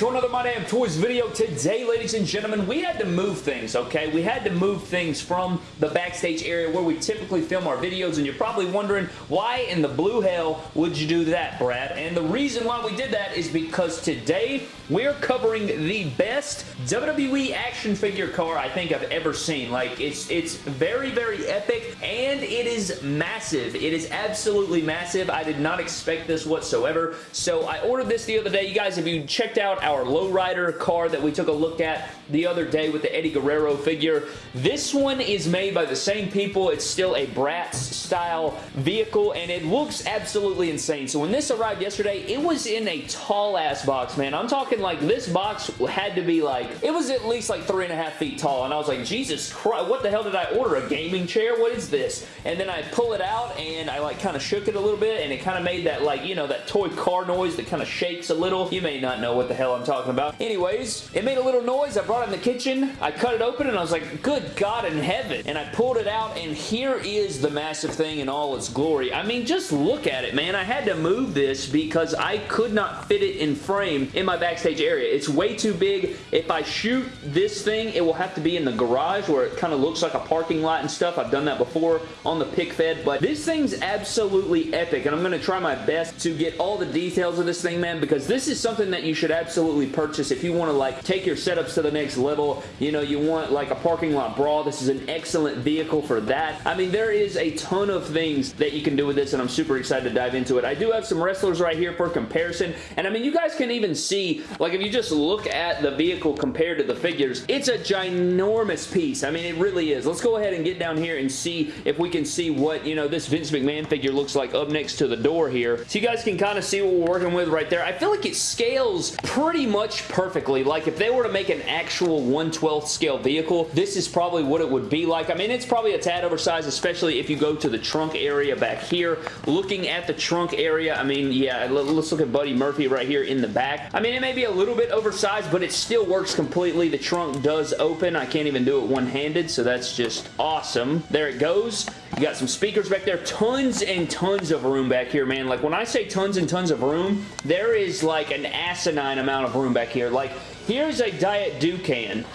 to another My Damn Toys video. Today, ladies and gentlemen, we had to move things, okay? We had to move things from the backstage area where we typically film our videos, and you're probably wondering, why in the blue hell would you do that, Brad? And the reason why we did that is because today, we're covering the best WWE action figure car I think I've ever seen. Like, it's, it's very, very epic, and it is massive. It is absolutely massive. I did not expect this whatsoever, so I ordered this the other day. You guys, if you checked out our lowrider car that we took a look at the other day with the Eddie Guerrero figure, this one is made by the same people. It's still a Bratz style vehicle, and it looks absolutely insane. So when this arrived yesterday, it was in a tall ass box, man. I'm talking like this box had to be like, it was at least like three and a half feet tall, and I was like, Jesus Christ, what the hell did I order? A gaming chair? What is this? And then I pull it out, and I like kind of shook it a little bit, and it kind of made that like, you know, that toy car noise that kind of shakes a little. You may not know what the hell I'm talking about. Anyways, it made a little noise. I brought it in the kitchen. I cut it open, and I was like, good God in heaven. And I pulled it out, and here is the massive thing in all its glory. I mean, just look at it, man. I had to move this because I could not fit it in frame in my backstage area. It's way too big. If I shoot this thing, it will have to be in the garage where it kind of looks like a parking lot and stuff. I've done that before on the pick fed, but this thing's absolutely epic, and I'm going to try my best to get all the details of this thing, man, because this is something that you should absolutely purchase if you want to, like, take your setups to the next level. You know, you want, like, a parking lot brawl. This is an excellent vehicle for that. I mean, there is a ton of things that you can do with this, and I'm super excited to dive into it. I do have some wrestlers right here for comparison, and I mean, you guys can even see, like, if you just look at the vehicle compared to the figures, it's a ginormous piece. I mean, it really is. Let's go ahead and get down here and see if we can see what, you know, this Vince McMahon figure looks like up next to the door here. So you guys can kind of see what we're working with right there. I feel like it scales pretty much perfectly. Like, if they were to make an actual 1 12th scale vehicle, this is probably what it would be like. I mean, it's probably a tad oversized, especially if you go to the trunk area back here. Looking at the trunk area, I mean, yeah, let's look at Buddy Murphy right here in the back. I mean, it may be a little bit oversized, but it still works completely. The trunk does open. I can't even do it one-handed, so that's just awesome. There it goes. You got some speakers back there. Tons and tons of room back here, man. Like, when I say tons and tons of room, there is like an asinine amount of room back here. Like, here's a Diet Dukan.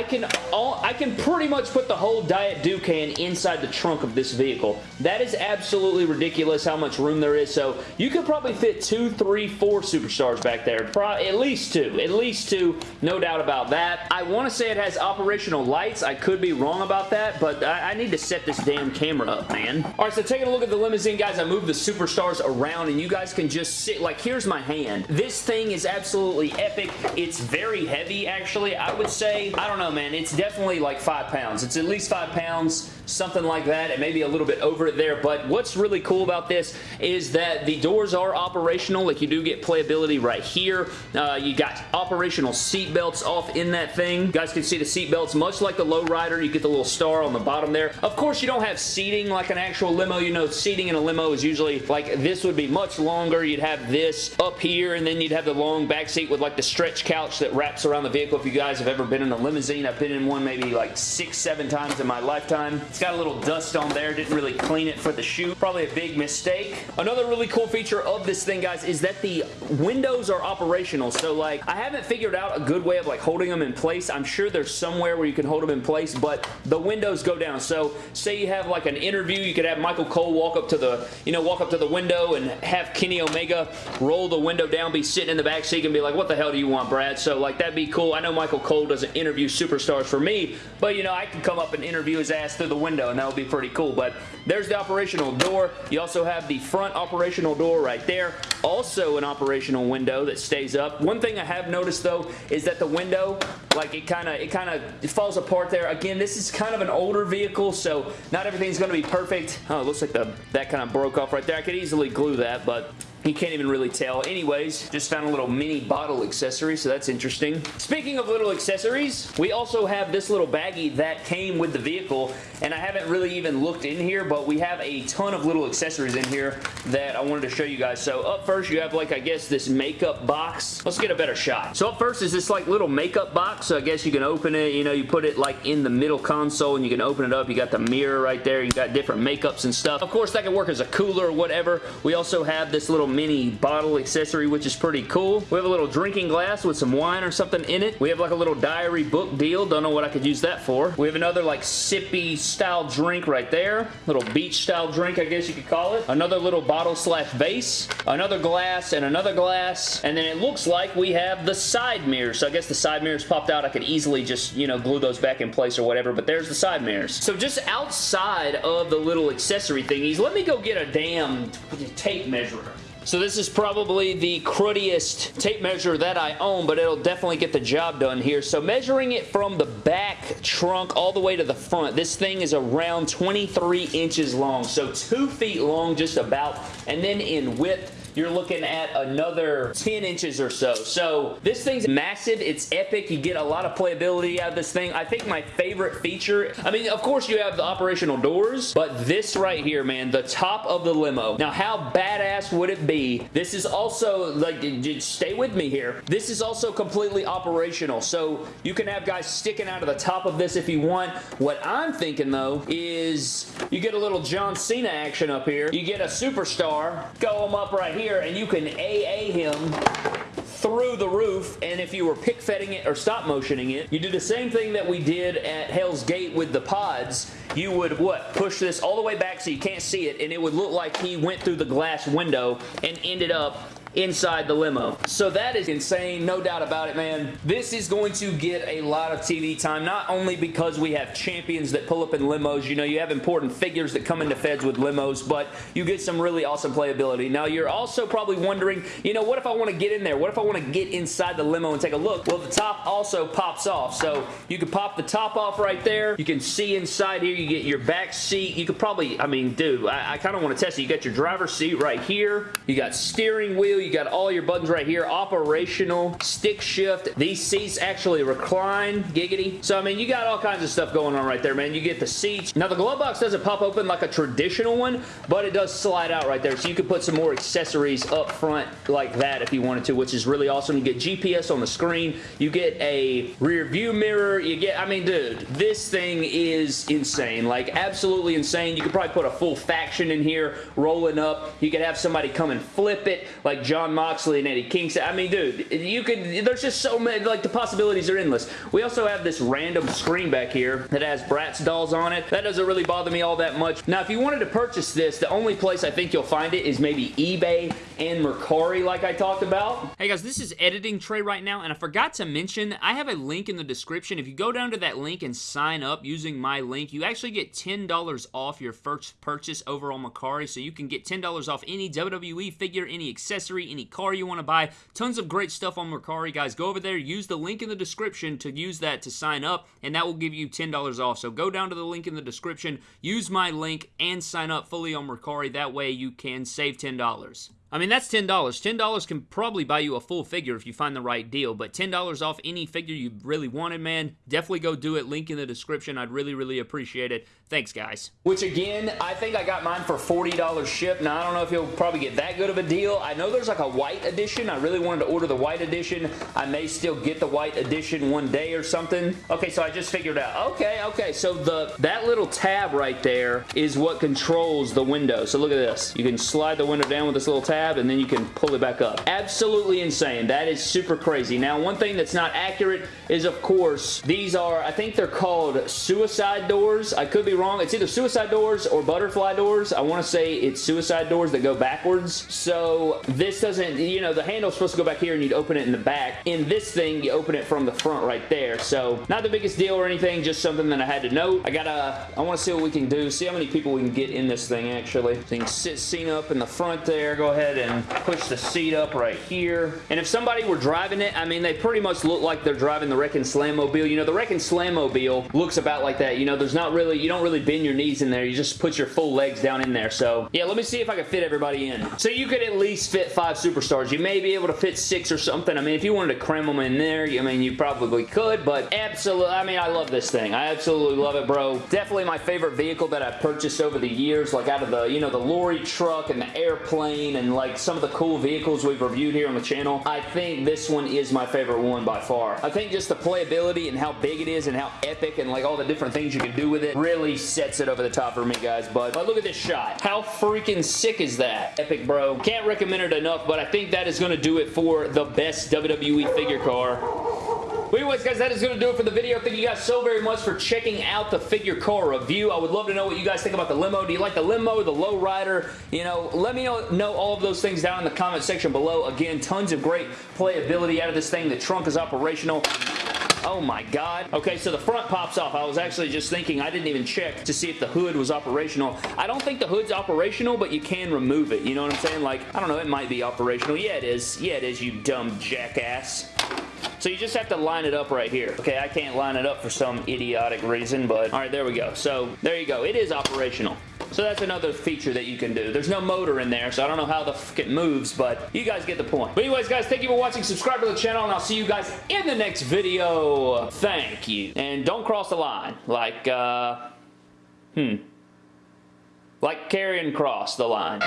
I can all, I can pretty much put the whole Diet Dukan inside the trunk of this vehicle. That is absolutely ridiculous how much room there is. So you could probably fit two, three, four superstars back there. Probably at least two. At least two. No doubt about that. I want to say it has operational lights. I could be wrong about that, but I, I need to set this damn camera up, man. All right, so taking a look at the limousine, guys, I moved the superstars around, and you guys can just sit, like, here's my hand. This thing is absolutely epic. It's very heavy, actually. I would say, I don't know, man. It's definitely like five pounds. It's at least five pounds, something like that. It may be a little bit over it there, but what's really cool about this is that the doors are operational. Like you do get playability right here. Uh, you got operational seat belts off in that thing. You guys can see the seat belts much like the lowrider. You get the little star on the bottom there. Of course, you don't have seating like an actual limo. You know, seating in a limo is usually like this would be much longer. You'd have this up here, and then you'd have the long back seat with like the stretch couch that wraps around the vehicle if you guys have ever been in a limousine. I've been in one maybe like six, seven times in my lifetime. Got a little dust on there. Didn't really clean it for the shoot. Probably a big mistake. Another really cool feature of this thing, guys, is that the windows are operational. So, like, I haven't figured out a good way of, like, holding them in place. I'm sure there's somewhere where you can hold them in place, but the windows go down. So, say you have, like, an interview. You could have Michael Cole walk up to the, you know, walk up to the window and have Kenny Omega roll the window down, be sitting in the back seat and be like, what the hell do you want, Brad? So, like, that'd be cool. I know Michael Cole doesn't interview superstars for me, but, you know, I can come up and interview his ass through the window, and that would be pretty cool. But there's the operational door. You also have the front operational door right there. Also an operational window that stays up. One thing I have noticed, though, is that the window, like, it kind of it kind of falls apart there. Again, this is kind of an older vehicle, so not everything's going to be perfect. Oh, it looks like the that kind of broke off right there. I could easily glue that, but you can't even really tell. Anyways, just found a little mini bottle accessory, so that's interesting. Speaking of little accessories, we also have this little baggie that came with the vehicle, and I haven't really even looked in here, but we have a ton of little accessories in here that I wanted to show you guys. So up first, you have like, I guess, this makeup box. Let's get a better shot. So up first is this like little makeup box, so I guess you can open it, you know, you put it like in the middle console, and you can open it up. You got the mirror right there. You got different makeups and stuff. Of course, that can work as a cooler or whatever. We also have this little mini bottle accessory, which is pretty cool. We have a little drinking glass with some wine or something in it. We have like a little diary book deal. Don't know what I could use that for. We have another like sippy style drink right there. Little beach style drink, I guess you could call it. Another little bottle slash vase. Another glass and another glass. And then it looks like we have the side mirrors. So I guess the side mirrors popped out. I could easily just, you know, glue those back in place or whatever. But there's the side mirrors. So just outside of the little accessory thingies, let me go get a damn tape measure. So this is probably the cruddiest tape measure that I own, but it'll definitely get the job done here. So measuring it from the back trunk all the way to the front, this thing is around 23 inches long. So two feet long just about, and then in width, you're looking at another 10 inches or so. So this thing's massive. It's epic. You get a lot of playability out of this thing. I think my favorite feature, I mean, of course you have the operational doors, but this right here, man, the top of the limo. Now, how badass would it be? This is also, like, stay with me here. This is also completely operational. So you can have guys sticking out of the top of this if you want. What I'm thinking, though, is you get a little John Cena action up here. You get a superstar, go them up right here here and you can AA him through the roof and if you were pick fetting it or stop motioning it, you do the same thing that we did at Hell's Gate with the pods. You would, what, push this all the way back so you can't see it and it would look like he went through the glass window and ended up inside the limo. So that is insane, no doubt about it, man. This is going to get a lot of TV time, not only because we have champions that pull up in limos, you know, you have important figures that come into feds with limos, but you get some really awesome playability. Now, you're also probably wondering, you know, what if I want to get in there? What if I want to get inside the limo and take a look? Well, the top also pops off, so you can pop the top off right there. You can see inside here, you get your back seat. You could probably, I mean, dude, I, I kind of want to test it. You got your driver's seat right here. You got steering wheel you got all your buttons right here. Operational, stick shift. These seats actually recline, giggity. So, I mean, you got all kinds of stuff going on right there, man. You get the seats. Now, the glove box doesn't pop open like a traditional one, but it does slide out right there. So, you can put some more accessories up front like that if you wanted to, which is really awesome. You get GPS on the screen. You get a rear view mirror. You get, I mean, dude, this thing is insane. Like, absolutely insane. You could probably put a full faction in here rolling up. You could have somebody come and flip it like Jon Moxley and Eddie Kingston. I mean, dude, you could, there's just so many, like, the possibilities are endless. We also have this random screen back here that has Bratz dolls on it. That doesn't really bother me all that much. Now, if you wanted to purchase this, the only place I think you'll find it is maybe eBay and Mercari like I talked about. Hey guys, this is editing Trey right now, and I forgot to mention, I have a link in the description. If you go down to that link and sign up using my link, you actually get $10 off your first purchase over on Mercari, so you can get $10 off any WWE figure, any accessory, any car you want to buy. Tons of great stuff on Mercari, guys. Go over there, use the link in the description to use that to sign up, and that will give you $10 off. So go down to the link in the description, use my link, and sign up fully on Mercari. That way you can save $10. I mean, that's $10. $10 can probably buy you a full figure if you find the right deal, but $10 off any figure you really wanted, man, definitely go do it. Link in the description. I'd really, really appreciate it. Thanks, guys. Which, again, I think I got mine for $40 ship. Now, I don't know if you'll probably get that good of a deal. I know there's like a white edition. I really wanted to order the white edition. I may still get the white edition one day or something. Okay, so I just figured out. Okay, okay, so the that little tab right there is what controls the window. So look at this. You can slide the window down with this little tab tab and then you can pull it back up. Absolutely insane. That is super crazy. Now, one thing that's not accurate is, of course, these are, I think they're called suicide doors. I could be wrong. It's either suicide doors or butterfly doors. I want to say it's suicide doors that go backwards. So this doesn't, you know, the handle's supposed to go back here and you'd open it in the back. In this thing, you open it from the front right there. So not the biggest deal or anything, just something that I had to note. I gotta, I want to see what we can do, see how many people we can get in this thing actually. So you can sit up in the front there. Go ahead ahead and push the seat up right here. And if somebody were driving it, I mean, they pretty much look like they're driving the Wrekkin' Slam Mobile. You know, the Wrekkin' Slam Mobile looks about like that. You know, there's not really, you don't really bend your knees in there. You just put your full legs down in there. So, yeah, let me see if I can fit everybody in. So you could at least fit five superstars. You may be able to fit six or something. I mean, if you wanted to cram them in there, I mean, you probably could, but absolutely, I mean, I love this thing. I absolutely love it, bro. Definitely my favorite vehicle that I've purchased over the years, like out of the, you know, the lorry truck and the airplane and like some of the cool vehicles we've reviewed here on the channel, I think this one is my favorite one by far. I think just the playability and how big it is and how epic and like all the different things you can do with it really sets it over the top for me, guys. But, but look at this shot. How freaking sick is that? Epic, bro. Can't recommend it enough, but I think that is going to do it for the best WWE figure car but anyways, guys, that is going to do it for the video. Thank you guys so very much for checking out the figure car review. I would love to know what you guys think about the limo. Do you like the limo, the low rider? You know, let me know, know all of those things down in the comment section below. Again, tons of great playability out of this thing. The trunk is operational. Oh my god. Okay, so the front pops off. I was actually just thinking, I didn't even check to see if the hood was operational. I don't think the hood's operational, but you can remove it. You know what I'm saying? Like, I don't know, it might be operational. Yeah, it is. Yeah, it is, you dumb jackass. So you just have to line it up right here. Okay, I can't line it up for some idiotic reason, but all right, there we go. So there you go. It is operational. So that's another feature that you can do. There's no motor in there, so I don't know how the fuck it moves, but you guys get the point. But anyways, guys, thank you for watching. Subscribe to the channel, and I'll see you guys in the next video. Thank you. And don't cross the line. Like, uh, hmm. Like Karrion Kross the line.